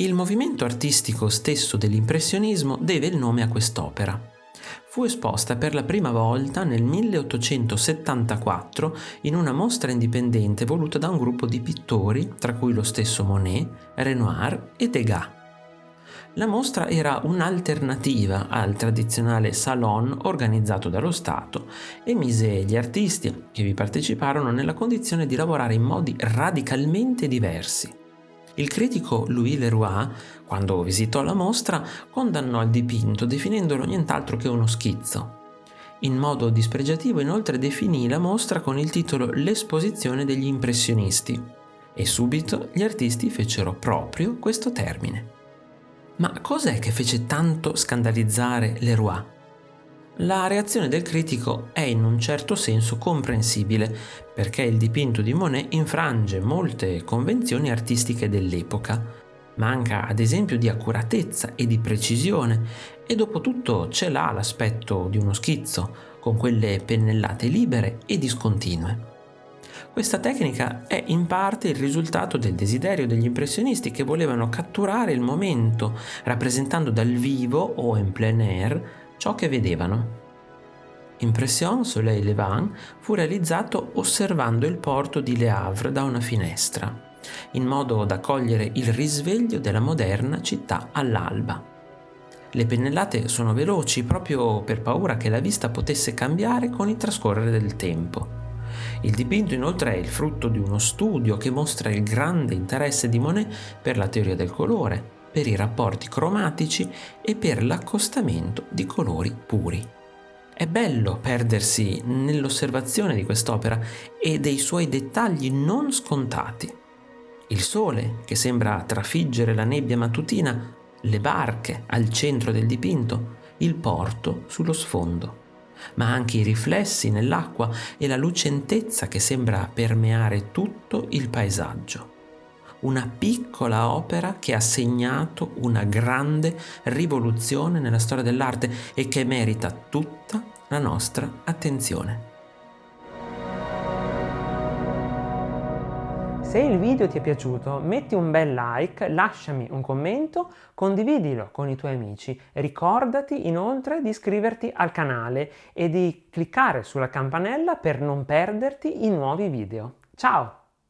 Il movimento artistico stesso dell'impressionismo deve il nome a quest'opera. Fu esposta per la prima volta nel 1874 in una mostra indipendente voluta da un gruppo di pittori, tra cui lo stesso Monet, Renoir e Degas. La mostra era un'alternativa al tradizionale salon organizzato dallo Stato e mise gli artisti che vi parteciparono nella condizione di lavorare in modi radicalmente diversi. Il critico Louis Leroy, quando visitò la mostra, condannò il dipinto definendolo nient'altro che uno schizzo. In modo dispregiativo inoltre definì la mostra con il titolo L'esposizione degli impressionisti e subito gli artisti fecero proprio questo termine. Ma cos'è che fece tanto scandalizzare Leroy? La reazione del critico è in un certo senso comprensibile, perché il dipinto di Monet infrange molte convenzioni artistiche dell'epoca. Manca ad esempio di accuratezza e di precisione e dopo tutto ce l'ha l'aspetto di uno schizzo, con quelle pennellate libere e discontinue. Questa tecnica è in parte il risultato del desiderio degli impressionisti che volevano catturare il momento, rappresentando dal vivo o in plein air ciò che vedevano. Impression Soleil Levant fu realizzato osservando il porto di Le Havre da una finestra, in modo da cogliere il risveglio della moderna città all'alba. Le pennellate sono veloci proprio per paura che la vista potesse cambiare con il trascorrere del tempo. Il dipinto inoltre è il frutto di uno studio che mostra il grande interesse di Monet per la teoria del colore, per i rapporti cromatici e per l'accostamento di colori puri. È bello perdersi nell'osservazione di quest'opera e dei suoi dettagli non scontati. Il sole che sembra trafiggere la nebbia mattutina, le barche al centro del dipinto, il porto sullo sfondo, ma anche i riflessi nell'acqua e la lucentezza che sembra permeare tutto il paesaggio una piccola opera che ha segnato una grande rivoluzione nella storia dell'arte e che merita tutta la nostra attenzione. Se il video ti è piaciuto metti un bel like, lasciami un commento, condividilo con i tuoi amici. Ricordati inoltre di iscriverti al canale e di cliccare sulla campanella per non perderti i nuovi video. Ciao!